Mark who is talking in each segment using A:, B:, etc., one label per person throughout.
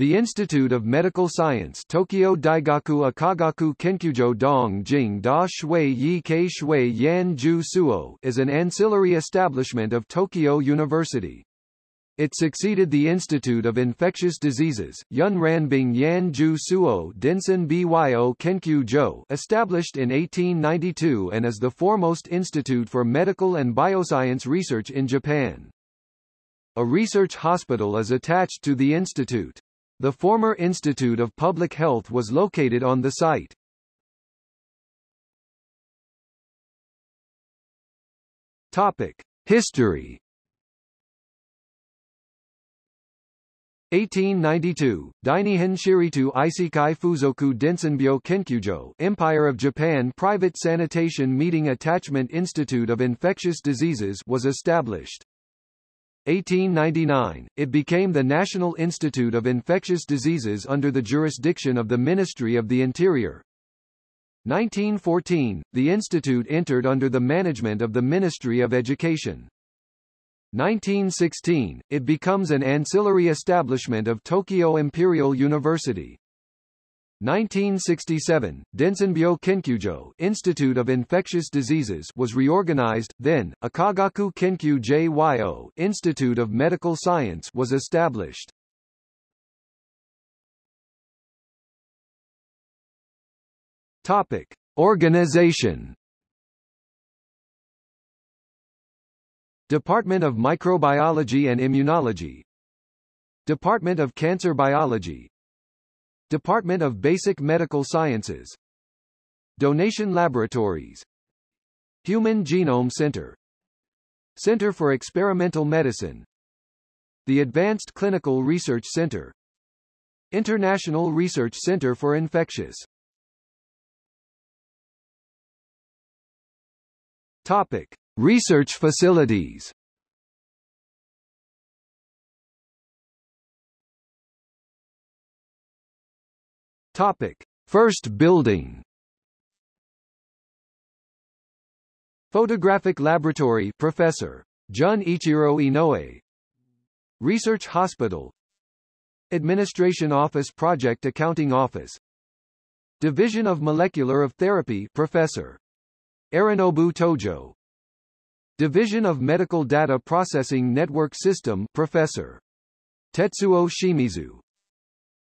A: The Institute of Medical Science Tokyo Daigaku Akagaku Kenkyujo Dong Jing Da Shui Yi Kei Shui Yan Ju Suo is an ancillary establishment of Tokyo University. It succeeded the Institute of Infectious Diseases Yun Ranbing Yan Ju Suo Densen Byo Kenkyu established in 1892 and is the foremost institute for medical and bioscience research in Japan. A research hospital is attached to the institute. The former Institute of Public Health was located on the site. Topic: History 1892, Dainihan Shiritu Isikai Fuzoku Densenbyo Kenkyujo Empire of Japan Private Sanitation Meeting Attachment Institute of Infectious Diseases was established. 1899, it became the National Institute of Infectious Diseases under the jurisdiction of the Ministry of the Interior. 1914, the institute entered under the management of the Ministry of Education. 1916, it becomes an ancillary establishment of Tokyo Imperial University. 1967, Densenbyo Kenkyujo Institute of Infectious Diseases was reorganized, then, Akagaku Kenkyu JYO Institute of Medical Science was established. Topic. Organization Department of Microbiology and Immunology Department of Cancer Biology Department of Basic Medical Sciences. Donation Laboratories. Human Genome Center. Center for Experimental Medicine. The Advanced Clinical Research Center. International Research Center for Infectious. Topic. Research facilities Topic: First building. Photographic Laboratory Professor Jun Ichiro Inoue. Research Hospital. Administration Office Project Accounting Office. Division of Molecular of Therapy Professor Arinobu Tojo. Division of Medical Data Processing Network System Professor Tetsuo Shimizu.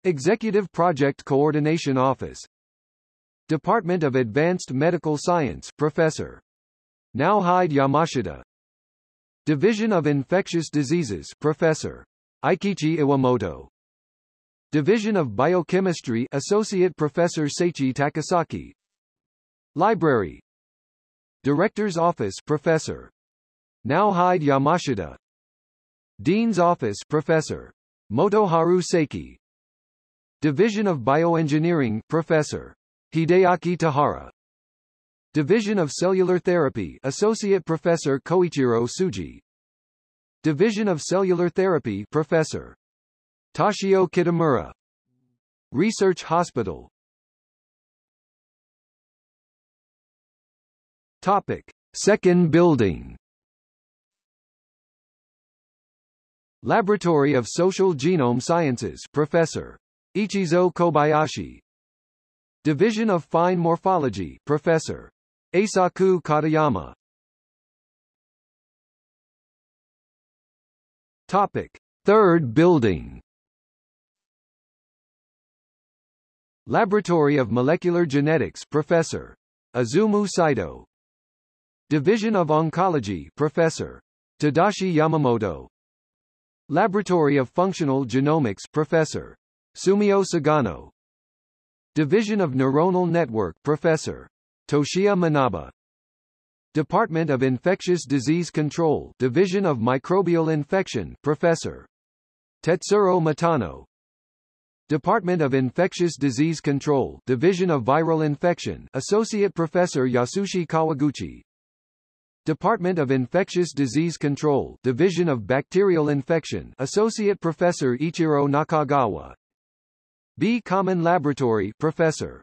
A: Executive Project Coordination Office. Department of Advanced Medical Science Professor. Naohide Yamashita. Division of Infectious Diseases Professor. Aikichi Iwamoto. Division of Biochemistry Associate Professor Seichi Takasaki. Library. Director's Office Professor. Naohide Yamashita. Dean's Office Professor. Motoharu Seiki Division of Bioengineering Professor Hideaki Tahara Division of Cellular Therapy Associate Professor Koichiro Suji. Division of Cellular Therapy Professor Toshio Kitamura. Research Hospital. Topic. Second building. Laboratory of Social Genome Sciences Professor Ichizo Kobayashi. Division of Fine Morphology Professor. Asaku Katayama. Topic. Third building. Laboratory of Molecular Genetics Professor. Azumu Saito. Division of Oncology Professor. Tadashi Yamamoto. Laboratory of Functional Genomics Professor Sumio Sugano. Division of Neuronal Network Professor. Toshiya Manabe. Department of Infectious Disease Control Division of Microbial Infection Professor. Tetsuro Matano. Department of Infectious Disease Control Division of Viral Infection Associate Professor Yasushi Kawaguchi. Department of Infectious Disease Control Division of Bacterial Infection Associate Professor Ichiro Nakagawa B. Common Laboratory Professor.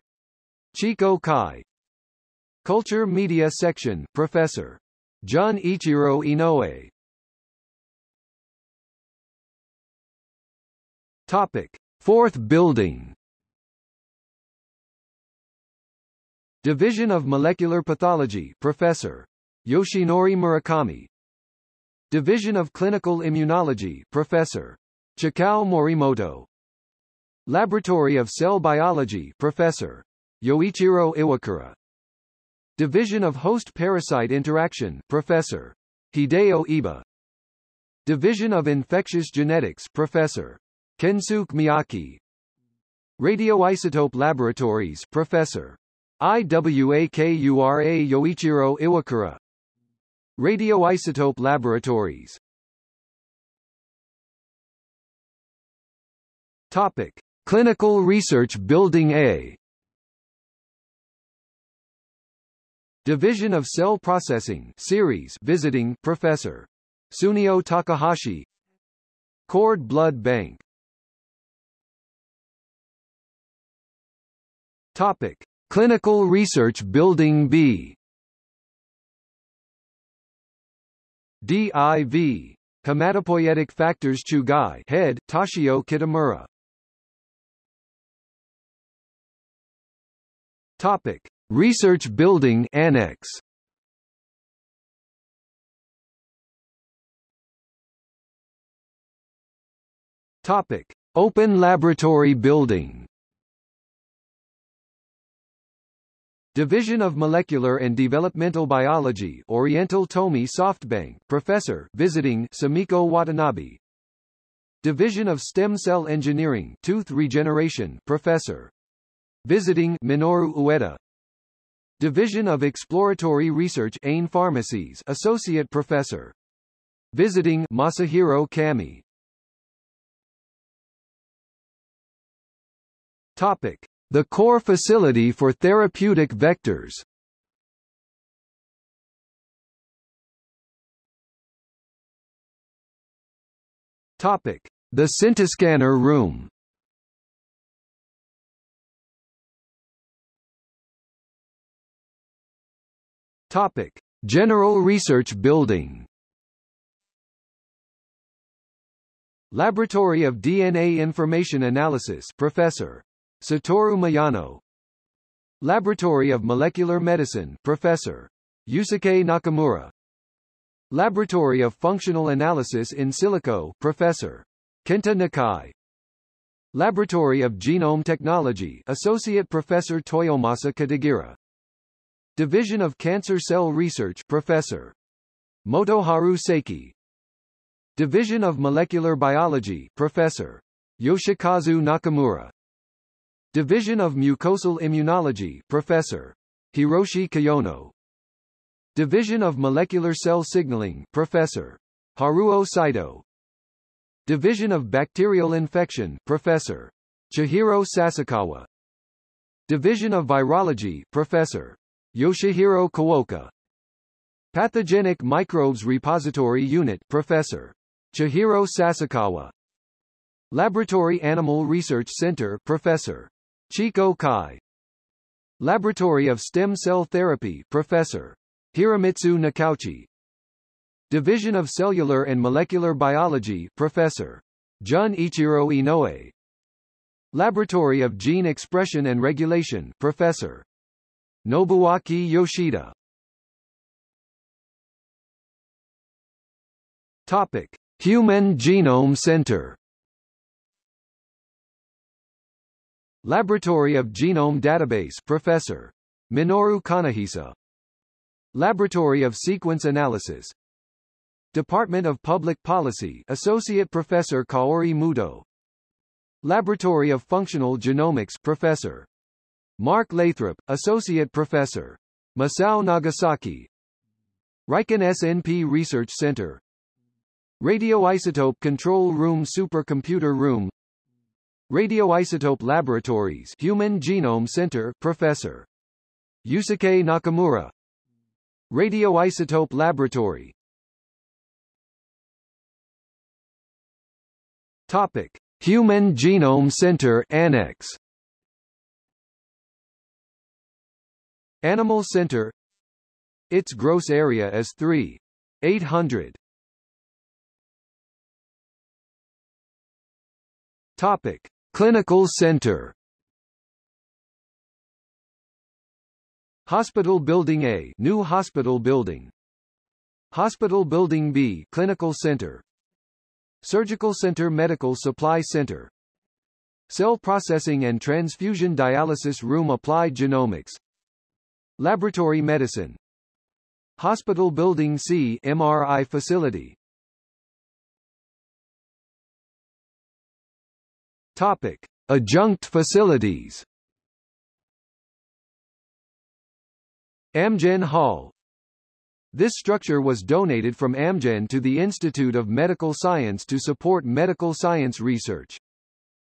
A: Chico Kai. Culture Media Section Professor. Jun Ichiro Inoue. Topic. Fourth Building. Division of Molecular Pathology Professor. Yoshinori Murakami. Division of Clinical Immunology Professor. Chikao Morimoto Laboratory of Cell Biology Professor. Yoichiro Iwakura Division of Host Parasite Interaction Professor. Hideo Iba Division of Infectious Genetics Professor. Kensuke Miyake. Radioisotope Laboratories Professor. IWAKURA Yoichiro Iwakura Radioisotope Laboratories Topic. Clinical Research Building A. Division of Cell Processing Series Visiting Professor. Sunio Takahashi. Cord Blood Bank. Topic. Clinical Research Building B. DIV Hematopoietic Factors Chugai. Head Toshio Kitamura Topic. Research Building Annex. Topic. Open Laboratory Building. Division of Molecular and Developmental Biology Oriental Tomy SoftBank Professor visiting Sumiko Watanabe. Division of Stem Cell Engineering Tooth Regeneration Professor visiting Minoru Ueda. Division of Exploratory Research Ain Pharmacies Associate Professor. Visiting Masahiro Kami. Topic. The core facility for therapeutic vectors. Topic: The Centiscanner room. Topic: General Research Building. Laboratory of DNA Information Analysis Professor Satoru Miyano Laboratory of Molecular Medicine Professor. Yusuke Nakamura Laboratory of Functional Analysis in Silico Professor. Kenta Nakai Laboratory of Genome Technology Associate Professor Toyomasa Katagiri Division of Cancer Cell Research Professor. Motoharu Seiki Division of Molecular Biology Professor. Yoshikazu Nakamura Division of Mucosal Immunology Professor. Hiroshi Kiyono Division of Molecular Cell Signaling Professor. Haruo Saito Division of Bacterial Infection Professor. Chihiro Sasakawa Division of Virology Professor. Yoshihiro Kawaoka Pathogenic Microbes Repository Unit Professor. Chihiro Sasakawa Laboratory Animal Research Center Professor. Chiko Kai Laboratory of Stem Cell Therapy Professor. Hiromitsu Nakauchi Division of Cellular and Molecular Biology Professor. Jun Ichiro Inoue Laboratory of Gene Expression and Regulation Professor. Nobuaki Yoshida Topic. Human Genome Center Laboratory of Genome Database Professor. Minoru Kanehisa. Laboratory of Sequence Analysis Department of Public Policy Associate Professor Kaori Muto Laboratory of Functional Genomics Professor. Mark Lathrop, Associate Professor. Masao Nagasaki Riken SNP Research Center Radioisotope Control Room Supercomputer Room Radioisotope Laboratories Human Genome Center Professor. Yusuke Nakamura Radioisotope Laboratory Topic. Human Genome Center Annex Animal Center. Its gross area is 3. 800 Topic. Clinical Center. Hospital Building A New Hospital Building. Hospital Building B Clinical Center. Surgical Center Medical Supply Center. Cell Processing and Transfusion Dialysis Room Applied Genomics Laboratory Medicine. Hospital Building C MRI Facility. Topic. Adjunct facilities. Amgen Hall. This structure was donated from Amgen to the Institute of Medical Science to support medical science research.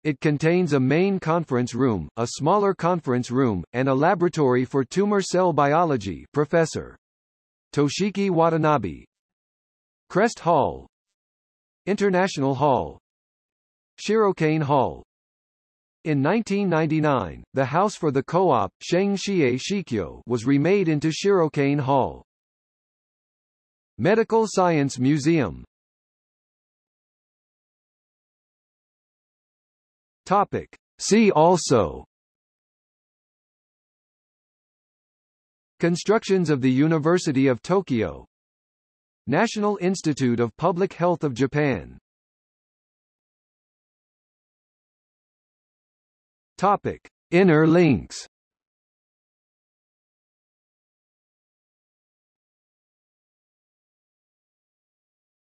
A: It contains a main conference room, a smaller conference room, and a laboratory for tumor cell biology Professor Toshiki Watanabe. Crest Hall. International Hall. Shirokane Hall. In 1999, the house for the co-op, Sheng Xie Shikyo, was remade into Shirokane Hall. Medical Science Museum Topic. See also Constructions of the University of Tokyo National Institute of Public Health of Japan Topic: Inner links.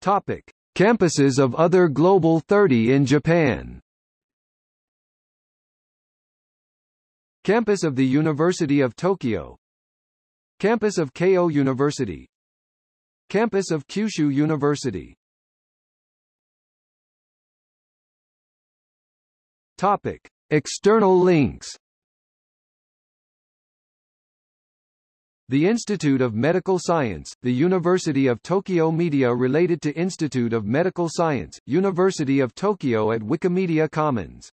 A: Topic: Campuses of other Global 30 in Japan. Campus of the University of Tokyo. Campus of Keio University. Campus of Kyushu University. Topic. External links. The Institute of Medical Science, the University of Tokyo Media related to Institute of Medical Science, University of Tokyo at Wikimedia Commons